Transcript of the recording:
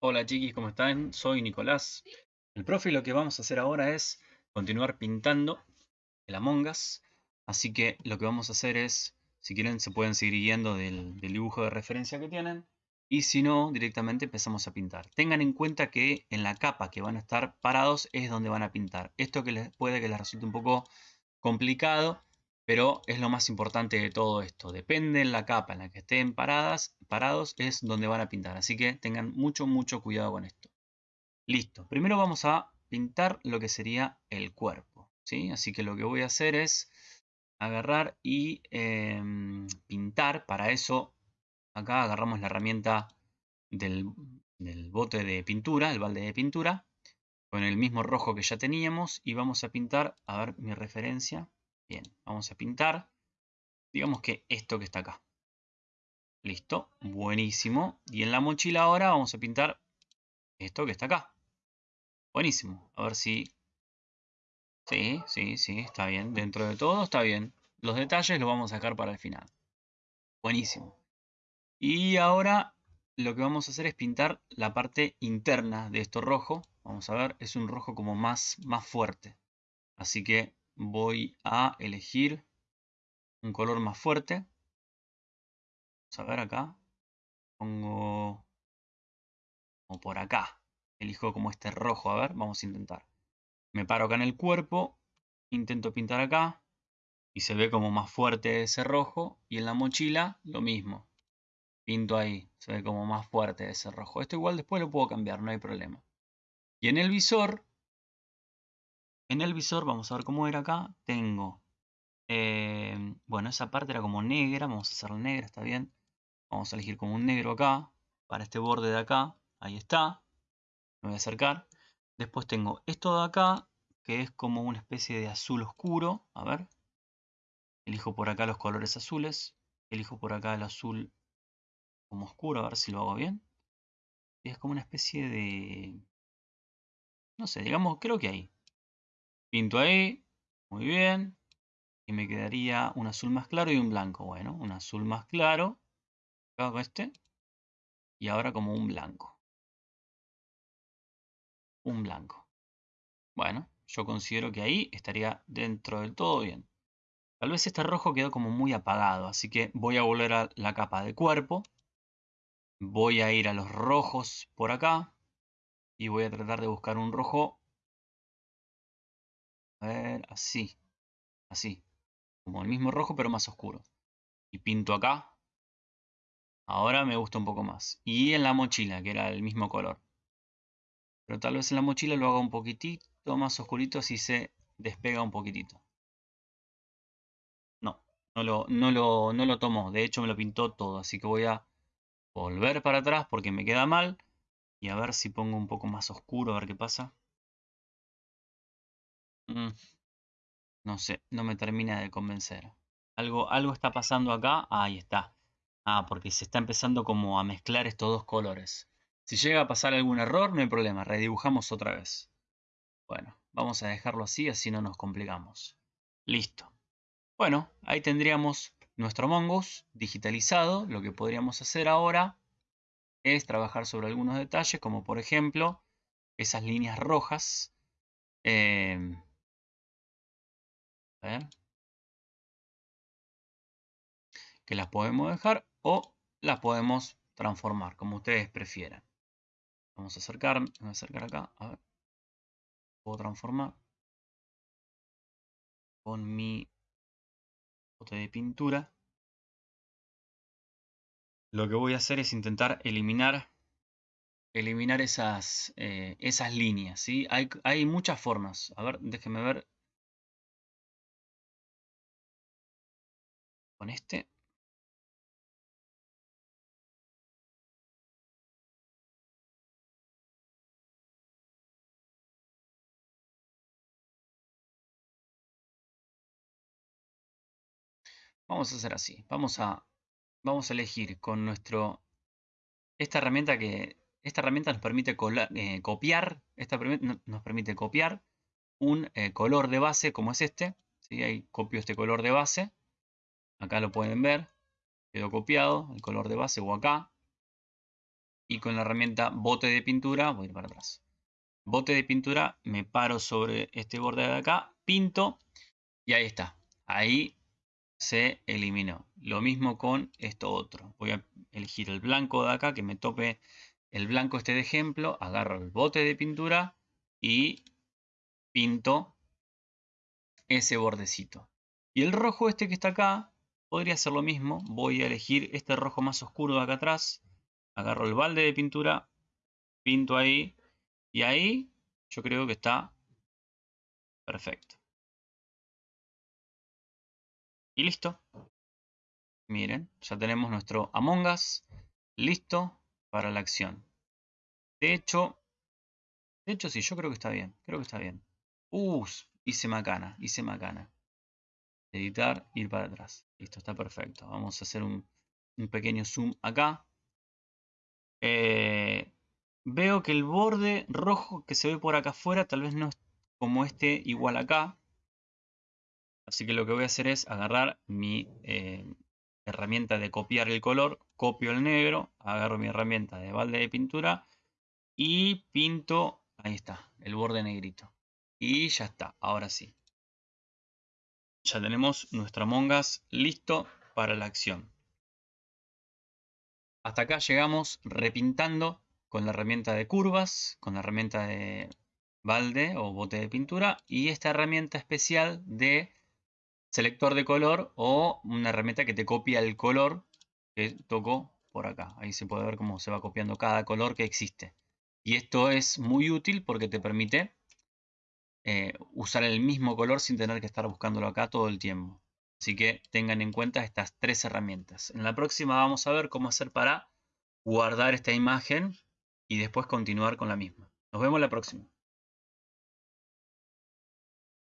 Hola chiquis, ¿cómo están? Soy Nicolás. El profe lo que vamos a hacer ahora es continuar pintando el Among Us. Así que lo que vamos a hacer es, si quieren se pueden seguir guiando del, del dibujo de referencia que tienen. Y si no, directamente empezamos a pintar. Tengan en cuenta que en la capa que van a estar parados es donde van a pintar. Esto que les puede que les resulte un poco complicado, pero es lo más importante de todo esto. Depende de la capa en la que estén paradas, parados, es donde van a pintar. Así que tengan mucho, mucho cuidado con esto. Listo. Primero vamos a pintar lo que sería el cuerpo. ¿sí? Así que lo que voy a hacer es agarrar y em, pintar. Para eso, acá agarramos la herramienta del, del bote de pintura, el balde de pintura, con el mismo rojo que ya teníamos. Y vamos a pintar, a ver mi referencia Bien, vamos a pintar. Digamos que esto que está acá. Listo, buenísimo. Y en la mochila ahora vamos a pintar esto que está acá. Buenísimo. A ver si... Sí, sí, sí, está bien. Dentro de todo está bien. Los detalles los vamos a sacar para el final. Buenísimo. Y ahora lo que vamos a hacer es pintar la parte interna de esto rojo. Vamos a ver, es un rojo como más, más fuerte. Así que voy a elegir un color más fuerte. Vamos a ver acá. Pongo como por acá. Elijo como este rojo. A ver, vamos a intentar. Me paro acá en el cuerpo. Intento pintar acá. Y se ve como más fuerte ese rojo. Y en la mochila lo mismo. Pinto ahí. Se ve como más fuerte ese rojo. Esto igual después lo puedo cambiar, no hay problema. Y en el visor en el visor, vamos a ver cómo era acá, tengo, eh, bueno, esa parte era como negra, vamos a hacerla negra, está bien. Vamos a elegir como un negro acá, para este borde de acá, ahí está. Me voy a acercar. Después tengo esto de acá, que es como una especie de azul oscuro, a ver. Elijo por acá los colores azules, elijo por acá el azul como oscuro, a ver si lo hago bien. Y es como una especie de... No sé, digamos, creo que ahí. Pinto ahí, muy bien. Y me quedaría un azul más claro y un blanco. Bueno, un azul más claro. Hago este. Y ahora como un blanco. Un blanco. Bueno, yo considero que ahí estaría dentro del todo bien. Tal vez este rojo quedó como muy apagado, así que voy a volver a la capa de cuerpo. Voy a ir a los rojos por acá. Y voy a tratar de buscar un rojo a ver, así. Así. Como el mismo rojo, pero más oscuro. Y pinto acá. Ahora me gusta un poco más. Y en la mochila, que era el mismo color. Pero tal vez en la mochila lo haga un poquitito más oscurito, así se despega un poquitito. No, no lo, no lo, no lo tomó. De hecho me lo pintó todo. Así que voy a volver para atrás porque me queda mal. Y a ver si pongo un poco más oscuro, a ver qué pasa. Mm, no sé, no me termina de convencer. Algo, algo está pasando acá. ahí está. Ah, porque se está empezando como a mezclar estos dos colores. Si llega a pasar algún error, no hay problema. Redibujamos otra vez. Bueno, vamos a dejarlo así, así no nos complicamos. Listo. Bueno, ahí tendríamos nuestro Mongoose digitalizado. Lo que podríamos hacer ahora es trabajar sobre algunos detalles, como por ejemplo esas líneas rojas. Eh, que las podemos dejar o las podemos transformar, como ustedes prefieran. Vamos a acercar, a acercar acá, a ver. Puedo transformar con mi bote de pintura. Lo que voy a hacer es intentar eliminar eliminar esas, eh, esas líneas. ¿sí? Hay, hay muchas formas. A ver, déjenme ver este. Vamos a hacer así. Vamos a, vamos a elegir con nuestro... Esta herramienta que... Esta herramienta nos permite eh, copiar. Esta nos permite copiar un eh, color de base como es este. ¿sí? Ahí copio este color de base. Acá lo pueden ver. Quedó copiado el color de base o acá. y con la herramienta bote de pintura voy a ir para atrás. Bote de pintura, me paro sobre este borde de acá, pinto y ahí está. Ahí se eliminó. Lo mismo con esto otro. Voy a elegir el blanco de acá, que me tope el blanco este de ejemplo. Agarro el bote de pintura y pinto ese bordecito. Y el rojo este que está acá, podría hacer lo mismo. Voy a elegir este rojo más oscuro de acá atrás. Agarro el balde de pintura, pinto ahí. Y ahí yo creo que está perfecto. Y listo. Miren, ya tenemos nuestro Among Us listo para la acción. De hecho, de hecho sí, yo creo que está bien. Creo que está bien. Uh, hice macana, hice macana. Editar, ir para atrás. Listo, está perfecto. Vamos a hacer un, pequeño zoom acá. Eh, veo que el borde rojo que se ve por acá afuera tal vez no es como este igual acá. Así que lo que voy a hacer es agarrar mi eh, herramienta de copiar el color, copio el negro, agarro mi herramienta de balde de pintura y pinto, ahí está, el borde negrito. Y ya está, ahora sí. Ya tenemos nuestra mongas listo para la acción. Hasta acá llegamos repintando con la herramienta de curvas, con la herramienta de balde o bote de pintura y esta herramienta especial de selector de color o una herramienta que te copia el color que tocó por acá. Ahí se puede ver cómo se va copiando cada color que existe. Y esto es muy útil porque te permite eh, usar el mismo color sin tener que estar buscándolo acá todo el tiempo. Así que tengan en cuenta estas tres herramientas. En la próxima vamos a ver cómo hacer para guardar esta imagen y después continuar con la misma. Nos vemos la próxima.